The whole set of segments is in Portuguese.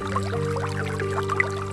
Música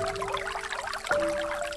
Thank you.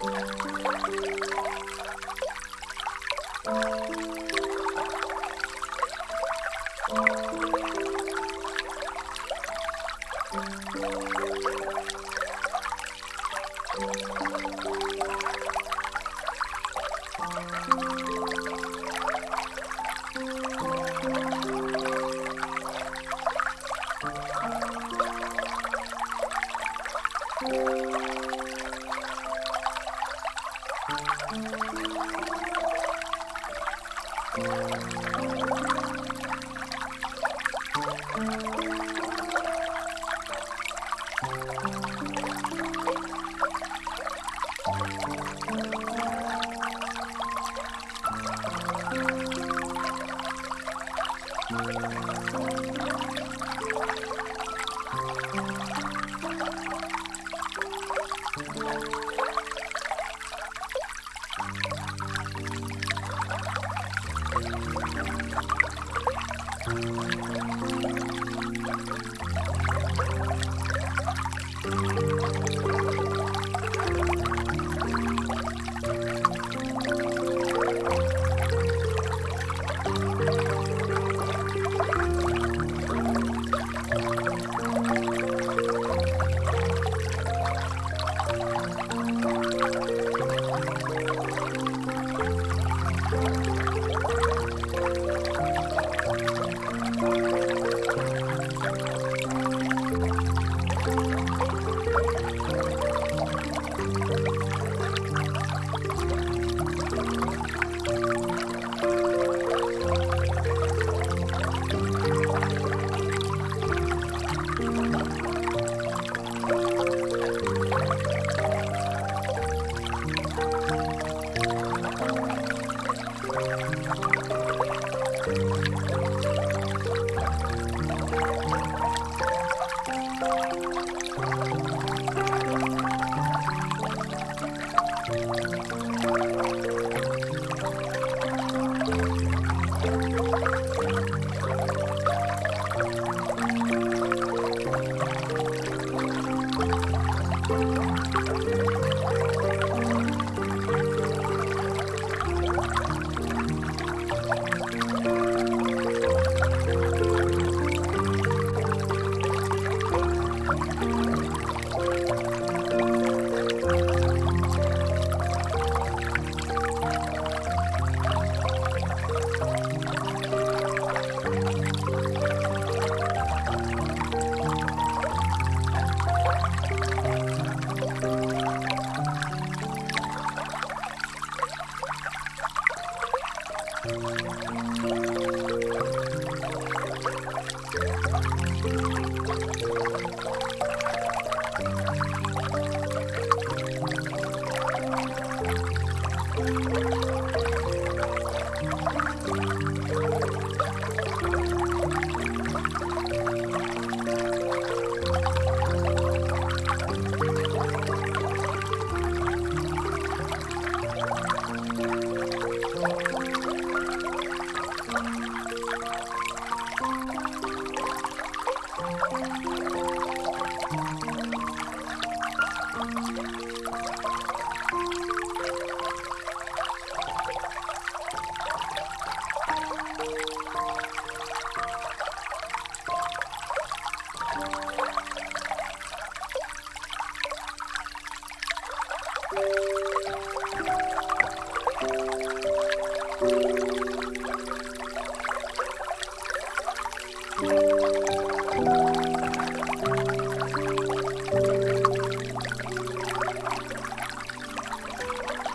Música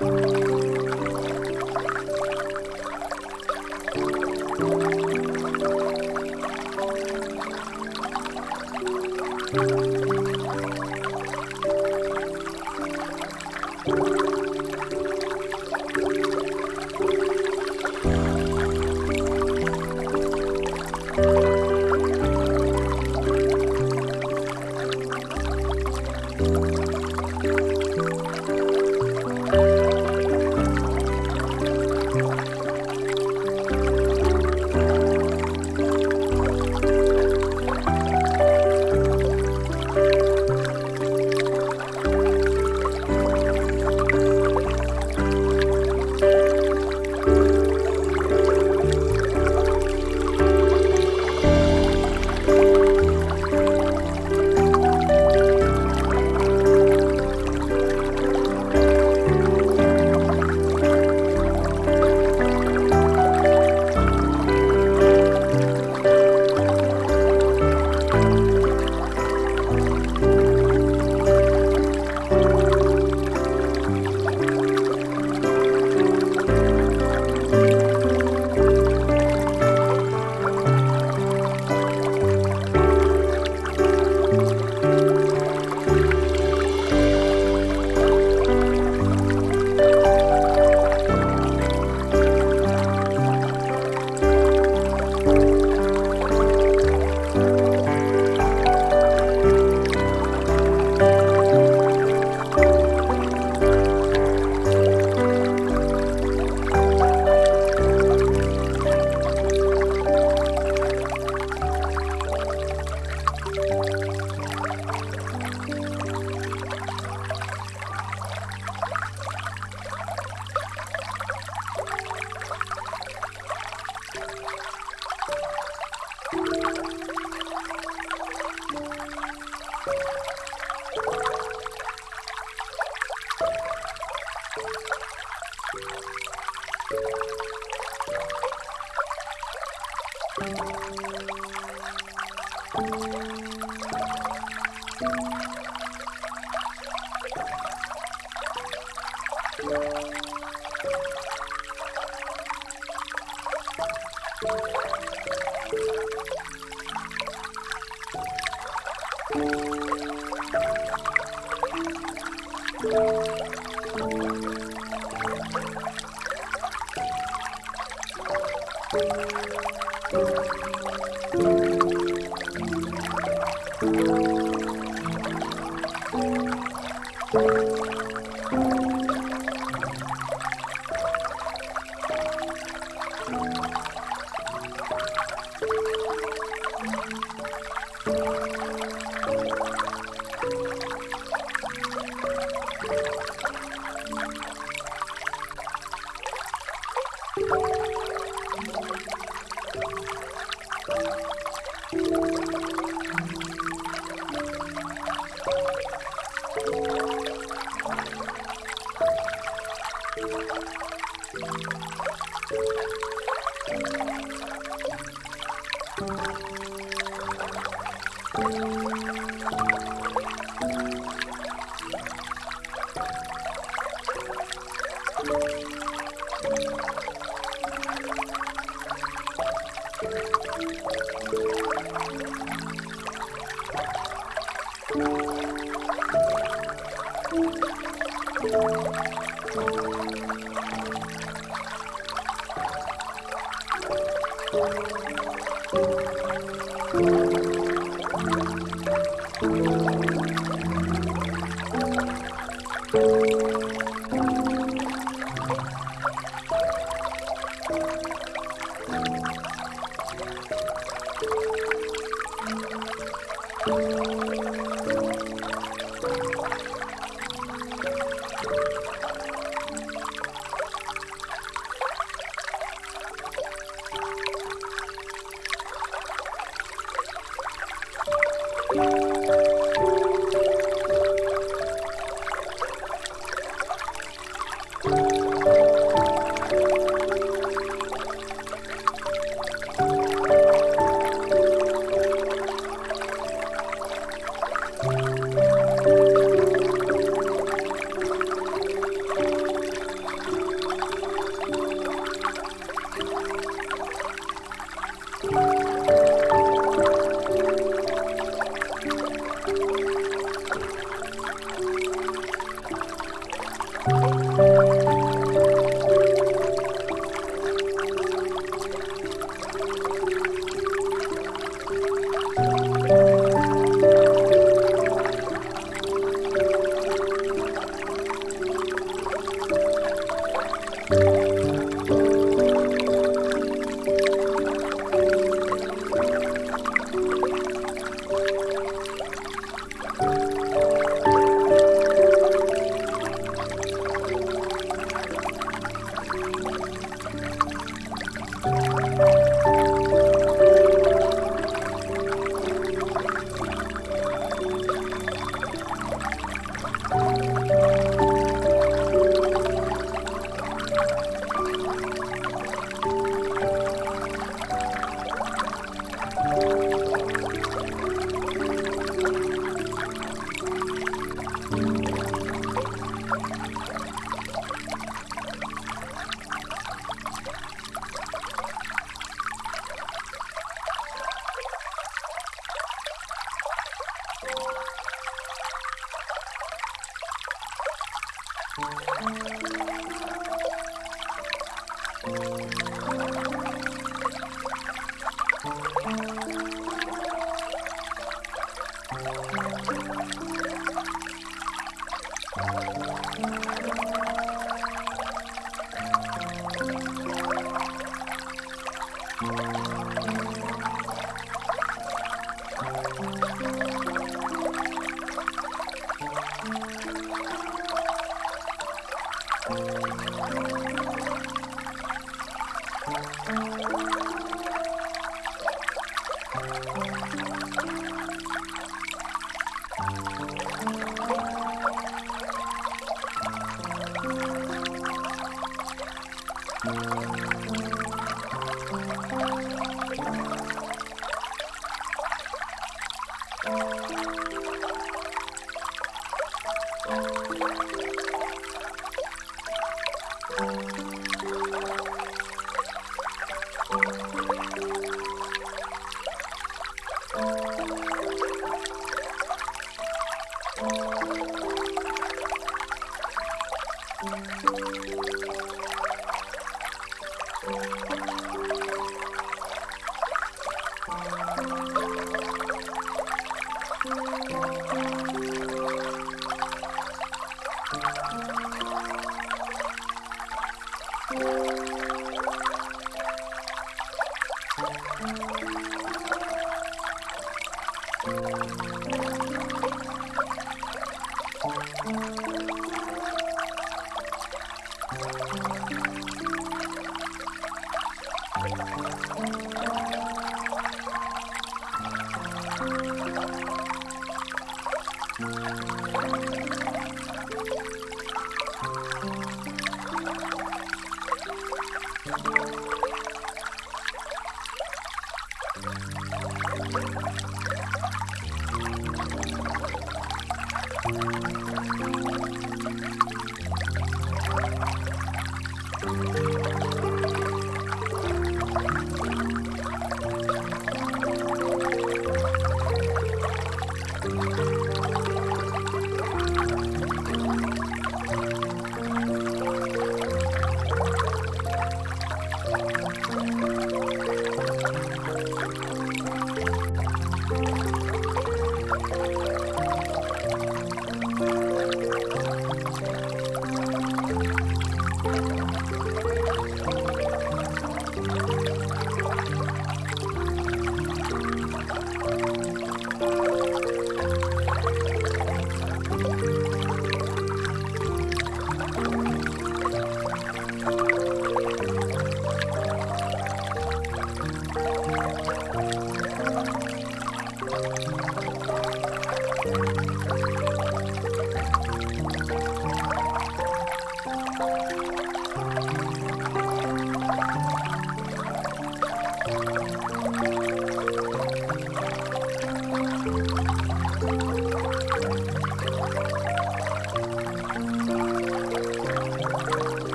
Música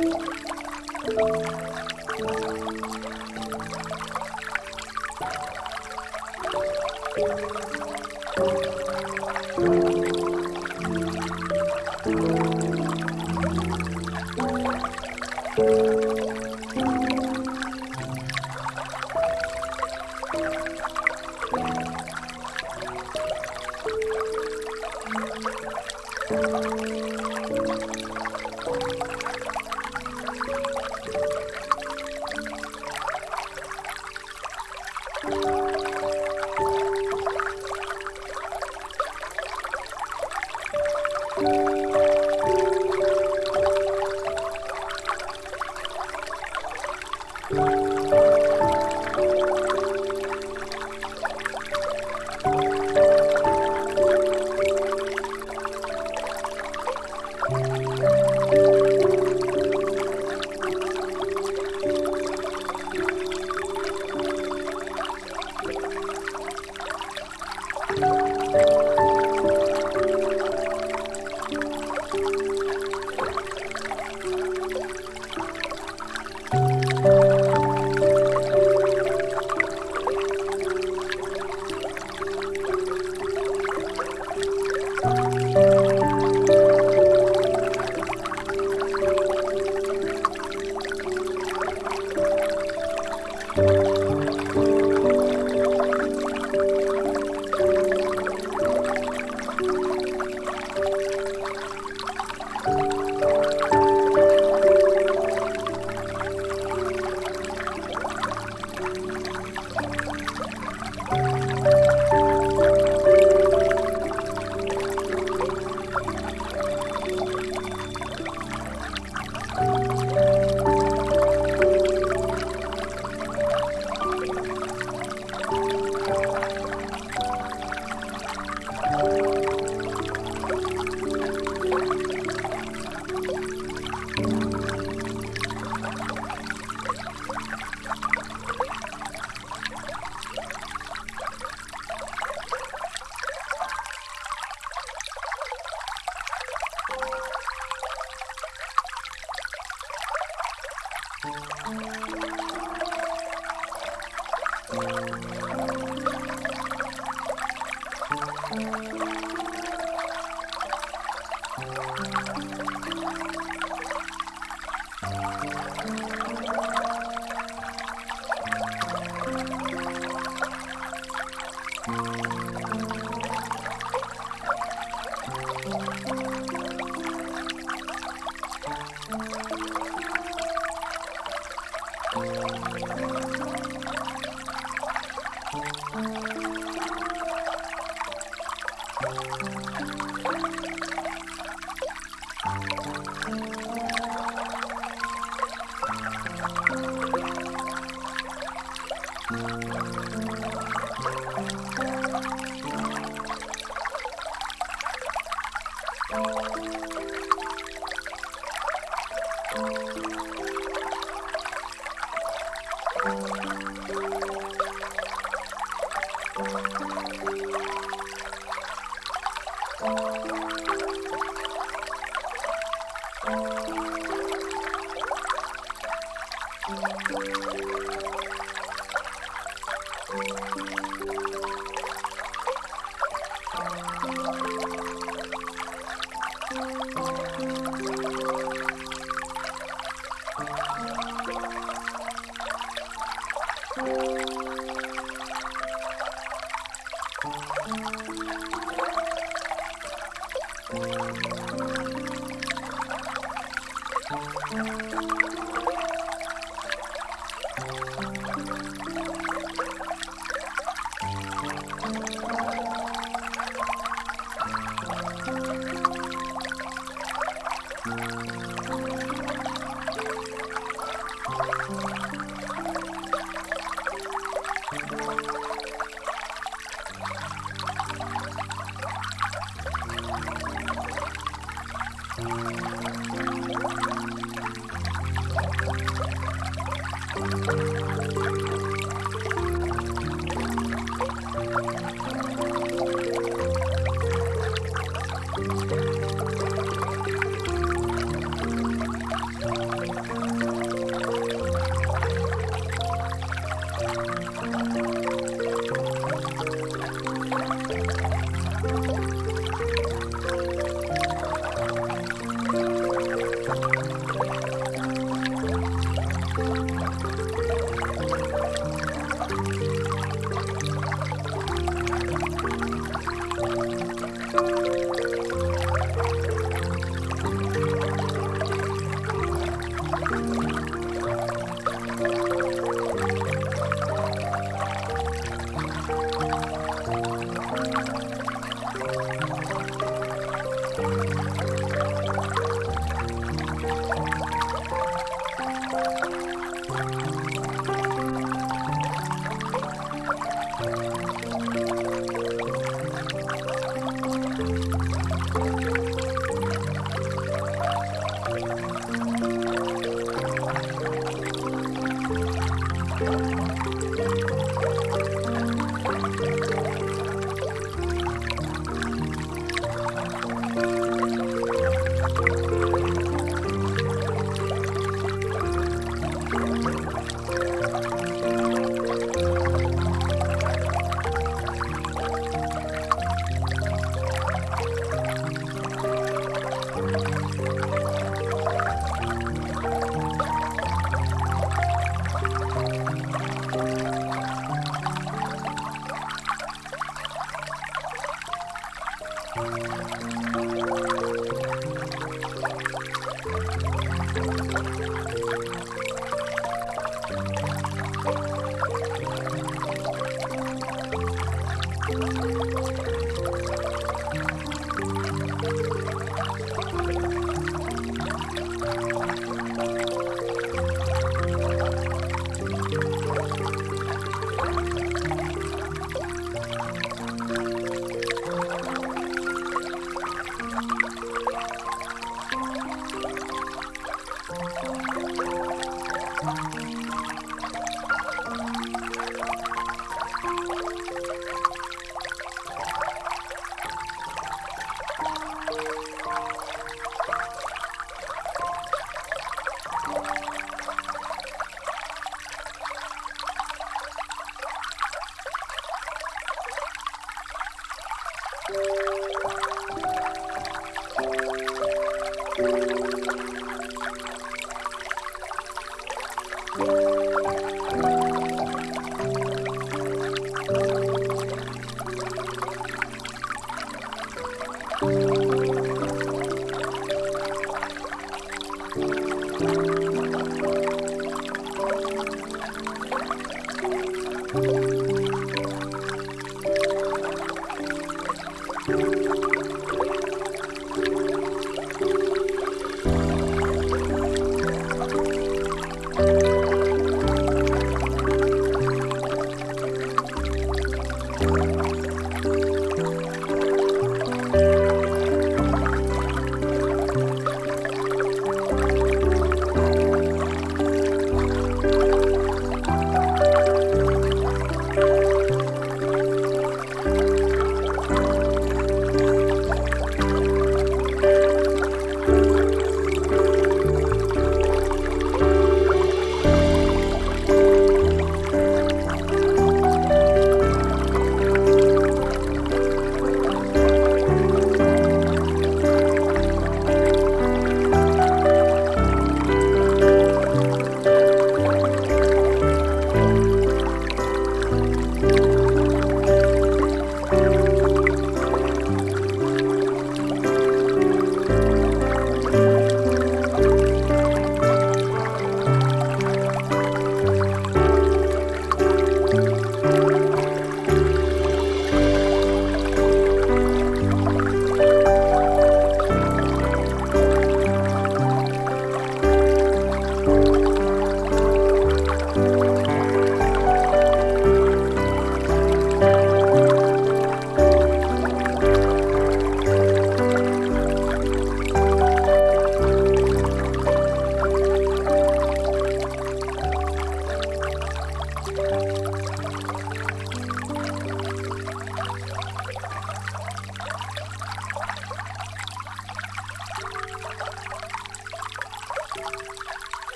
Thank you.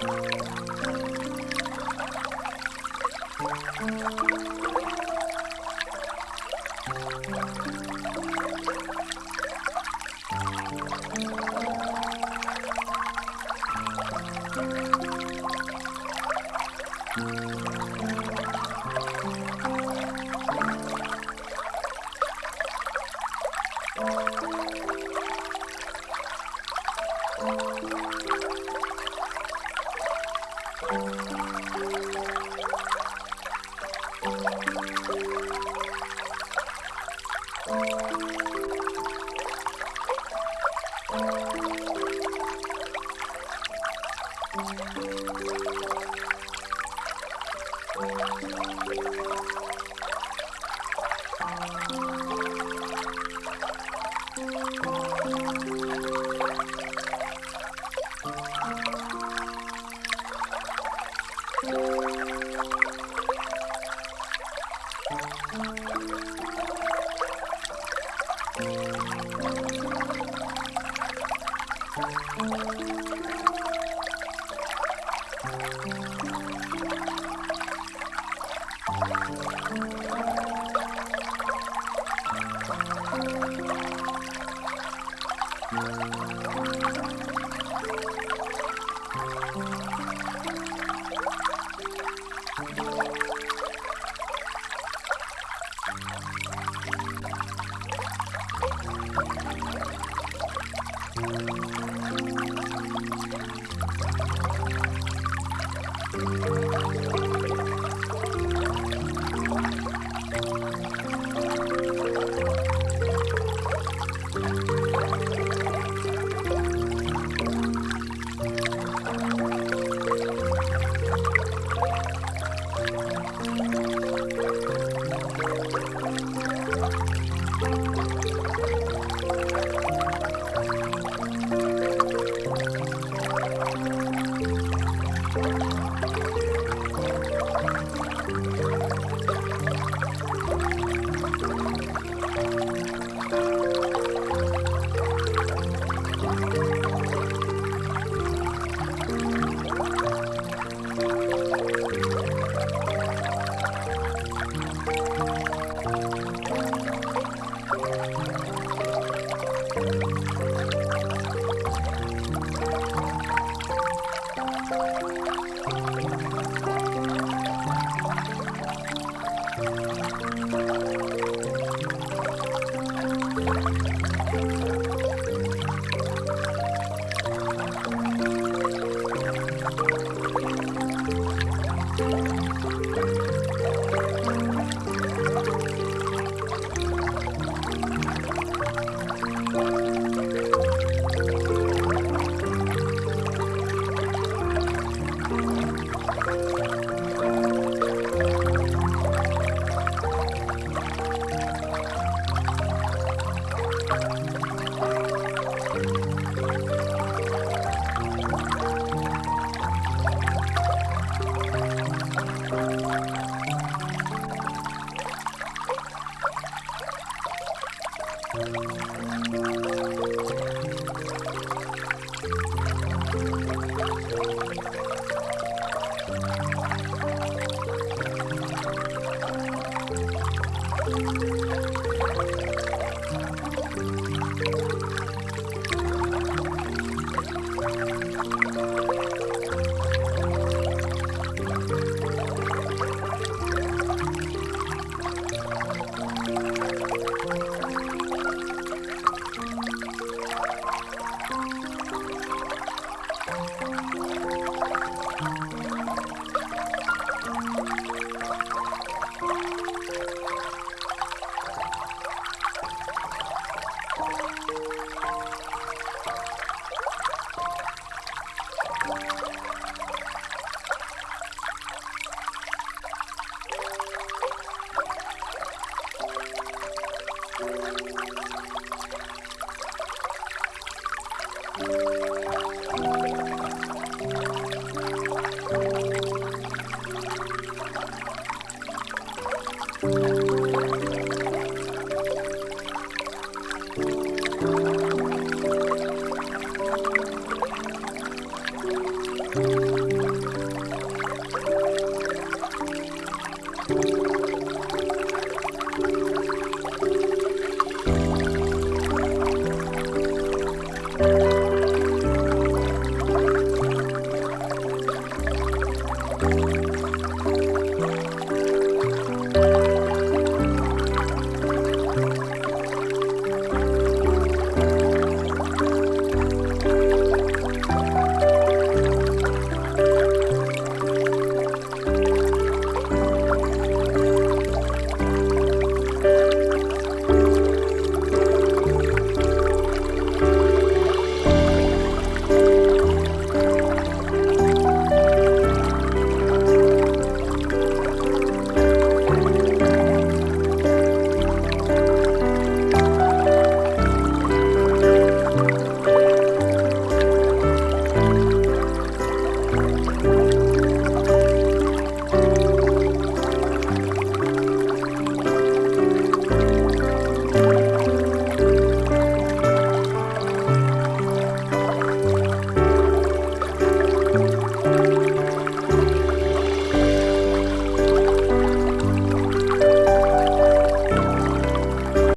Música